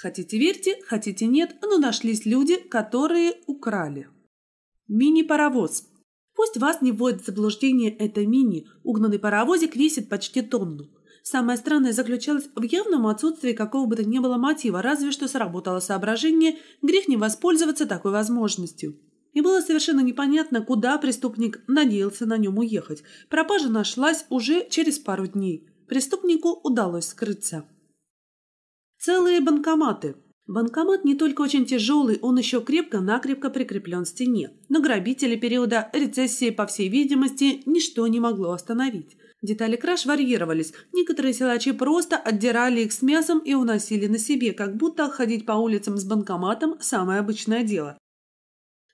Хотите верьте, хотите нет, но нашлись люди, которые украли. Мини-паровоз. Пусть вас не вводит в заблуждение это мини, угнанный паровозик весит почти тонну. Самое странное заключалось в явном отсутствии какого бы то ни было мотива, разве что сработало соображение, грех не воспользоваться такой возможностью. И было совершенно непонятно, куда преступник надеялся на нем уехать. Пропажа нашлась уже через пару дней. Преступнику удалось скрыться. Целые банкоматы. Банкомат не только очень тяжелый, он еще крепко-накрепко прикреплен к стене. Но грабители периода рецессии, по всей видимости, ничто не могло остановить. Детали краж варьировались. Некоторые силачи просто отдирали их с мясом и уносили на себе, как будто ходить по улицам с банкоматом – самое обычное дело.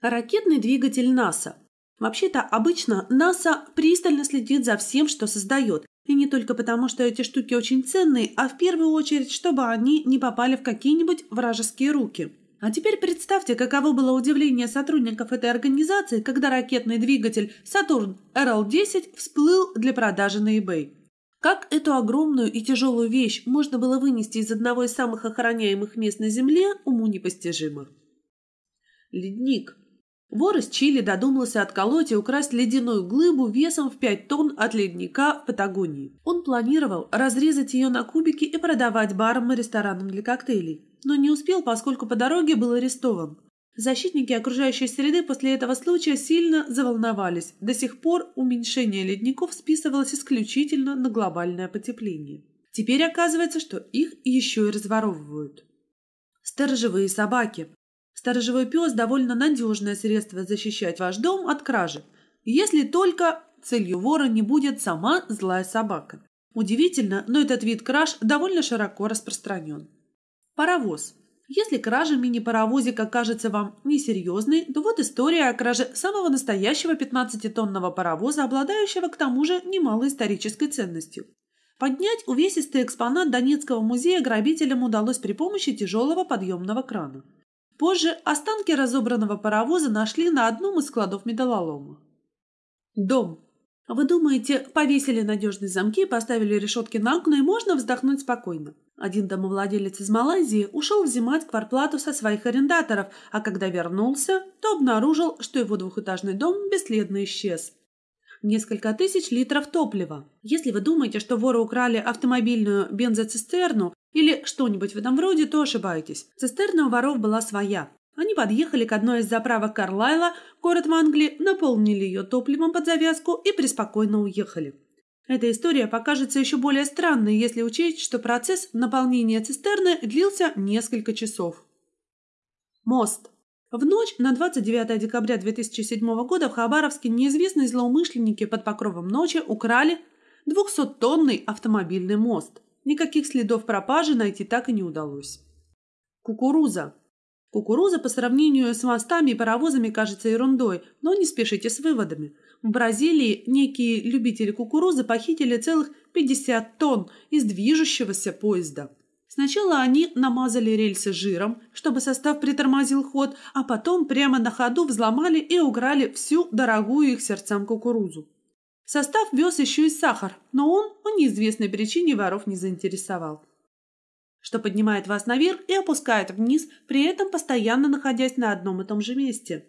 Ракетный двигатель НАСА. Вообще-то, обычно НАСА пристально следит за всем, что создает. И не только потому, что эти штуки очень ценные, а в первую очередь, чтобы они не попали в какие-нибудь вражеские руки. А теперь представьте, каково было удивление сотрудников этой организации, когда ракетный двигатель Saturn RL-10 всплыл для продажи на eBay. Как эту огромную и тяжелую вещь можно было вынести из одного из самых охраняемых мест на Земле, уму непостижимо. Ледник. Вор из Чили додумался отколоть и украсть ледяную глыбу весом в 5 тонн от ледника в Патагонии. Он планировал разрезать ее на кубики и продавать барам и ресторанам для коктейлей но не успел, поскольку по дороге был арестован. Защитники окружающей среды после этого случая сильно заволновались. До сих пор уменьшение ледников списывалось исключительно на глобальное потепление. Теперь оказывается, что их еще и разворовывают. Сторожевые собаки. Сторожевой пес – довольно надежное средство защищать ваш дом от кражи, если только целью вора не будет сама злая собака. Удивительно, но этот вид краж довольно широко распространен. Паровоз. Если кража мини-паровозика кажется вам несерьезной, то вот история о краже самого настоящего 15-тонного паровоза, обладающего к тому же немалой исторической ценностью. Поднять увесистый экспонат Донецкого музея грабителям удалось при помощи тяжелого подъемного крана. Позже останки разобранного паровоза нашли на одном из складов металлолома. Дом. Вы думаете, повесили надежные замки, поставили решетки на окна и можно вздохнуть спокойно? Один домовладелец из Малайзии ушел взимать кварплату со своих арендаторов, а когда вернулся, то обнаружил, что его двухэтажный дом бесследно исчез. Несколько тысяч литров топлива. Если вы думаете, что воры украли автомобильную бензоцистерну или что-нибудь в этом роде, то ошибаетесь. Цистерна у воров была своя. Они подъехали к одной из заправок Карлайла, город в Англии, наполнили ее топливом под завязку и преспокойно уехали. Эта история покажется еще более странной, если учесть, что процесс наполнения цистерны длился несколько часов. Мост. В ночь на 29 декабря 2007 года в Хабаровске неизвестные злоумышленники под покровом ночи украли 200-тонный автомобильный мост. Никаких следов пропажи найти так и не удалось. Кукуруза. Кукуруза по сравнению с мостами и паровозами кажется ерундой, но не спешите с выводами. В Бразилии некие любители кукурузы похитили целых 50 тонн из движущегося поезда. Сначала они намазали рельсы жиром, чтобы состав притормозил ход, а потом прямо на ходу взломали и уграли всю дорогую их сердцам кукурузу. Состав вез еще и сахар, но он по неизвестной причине воров не заинтересовал. Что поднимает вас наверх и опускает вниз, при этом постоянно находясь на одном и том же месте.